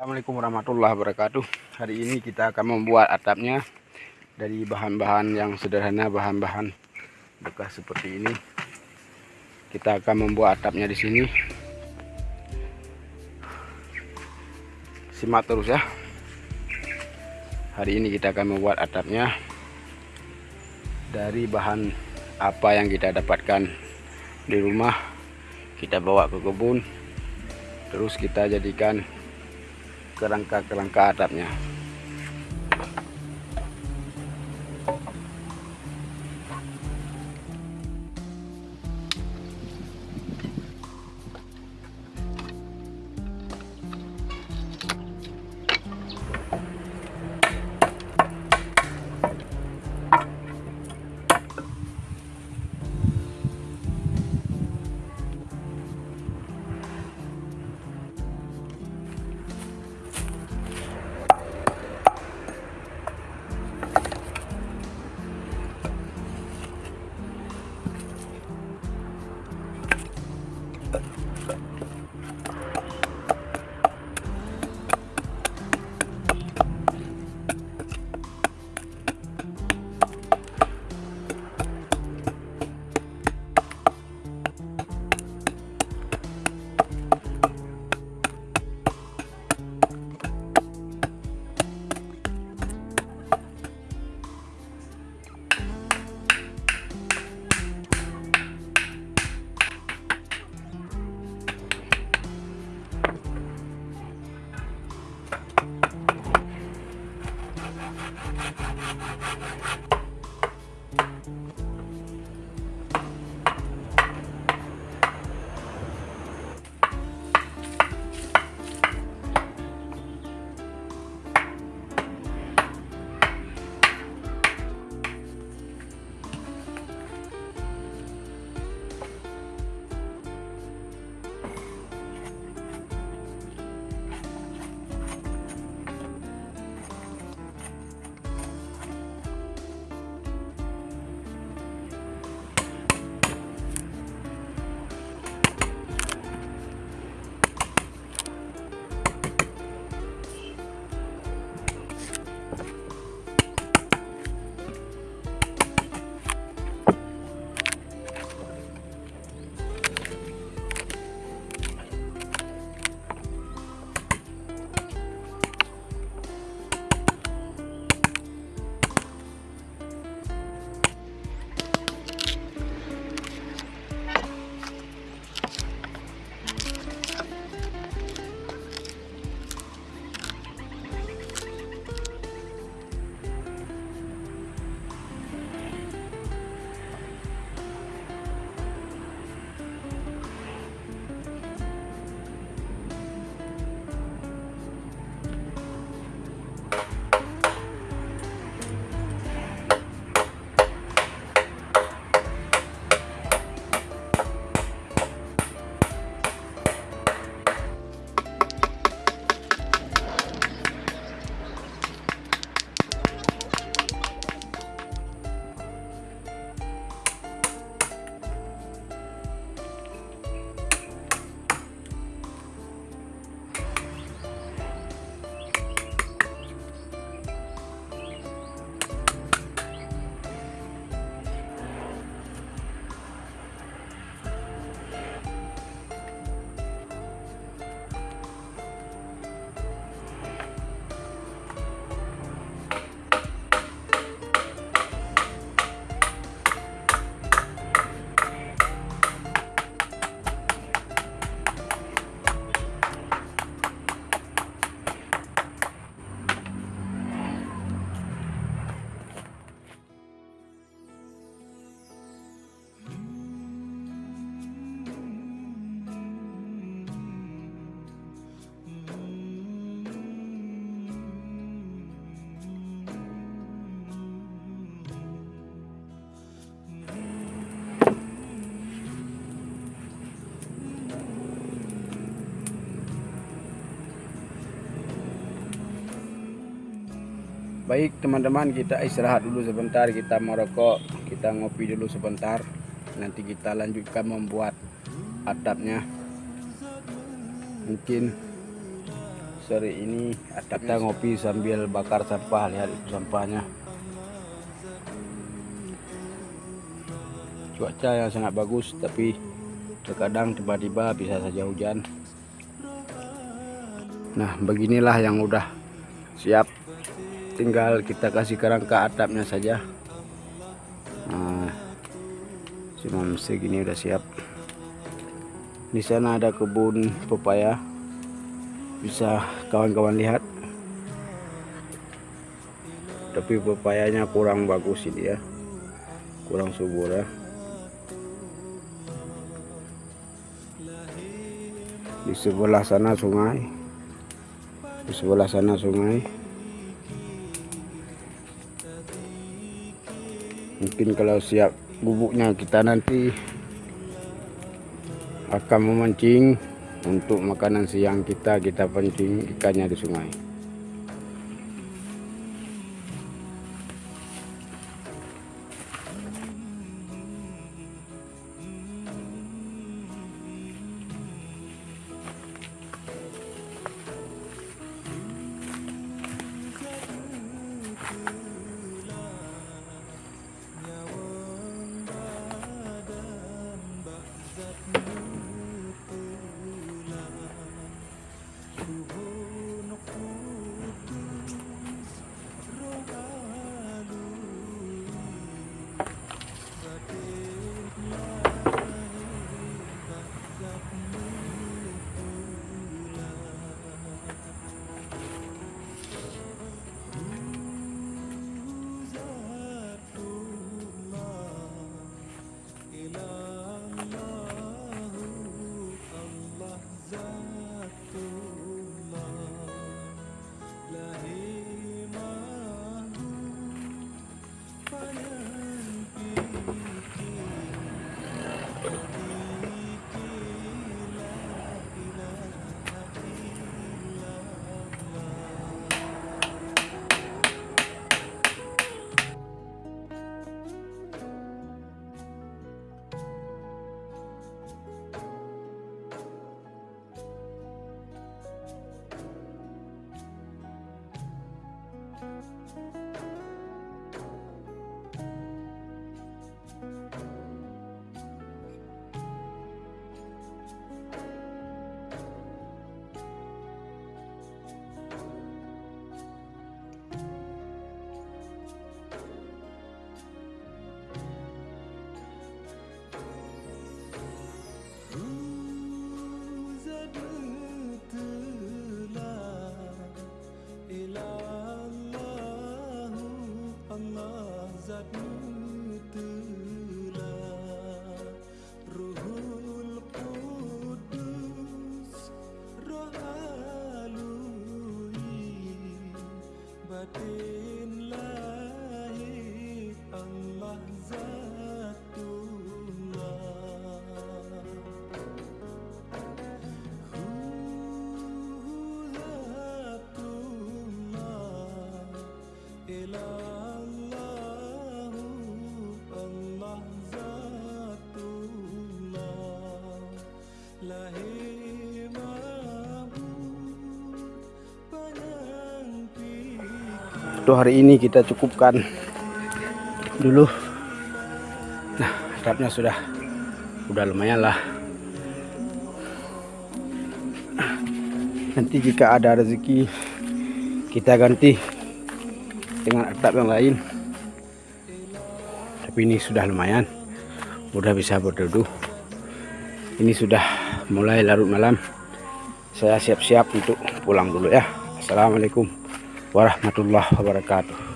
Assalamualaikum warahmatullahi wabarakatuh. Hari ini kita akan membuat atapnya Dari bahan-bahan yang sederhana Bahan-bahan bekas seperti ini. Kita akan membuat atapnya di sini. Simak terus ya. Hari ini kita akan membuat atapnya Dari bahan apa yang kita dapatkan di rumah. Kita bawa ke kebun. Terus kita jadikan kerangka-kerangka atapnya. Baik teman-teman kita istirahat dulu sebentar Kita merokok Kita ngopi dulu sebentar. Nanti kita lanjutkan membuat atapnya Mungkin sore ini kita ngopi sambil bakar sampah lihat itu sampahnya. Cuaca yang sangat bagus tapi terkadang tiba-tiba bisa saja hujan. Nah beginilah yang udah siap tinggal kita kasih kerangka atapnya saja. Nah cuma segini udah siap. Di sana ada kebun pepaya. Bisa kawan-kawan lihat. Tapi pepayanya kurang bagus ini ya. Kurang subur ya. Di sebelah sana sungai. Di sebelah sana sungai mungkin kalau siap bubuknya kita nanti akan memancing untuk makanan siang kita kita pancing ikannya di sungai Untuk hari ini kita cukupkan dulu. Nah, atapnya sudah udah lumayan lah. Nanti jika ada rezeki kita ganti dengan atap yang lain. Tapi ini sudah lumayan. Udah bisa berduduk. Ini sudah mulai larut malam. Saya siap-siap untuk pulang dulu ya. Assalamualaikum warahmatullahi wabarakatuh